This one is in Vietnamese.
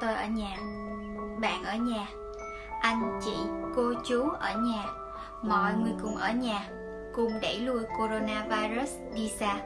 tôi ở nhà. Bạn ở nhà. Anh, chị, cô, chú ở nhà. Mọi người cùng ở nhà. Cùng đẩy lùi coronavirus đi xa.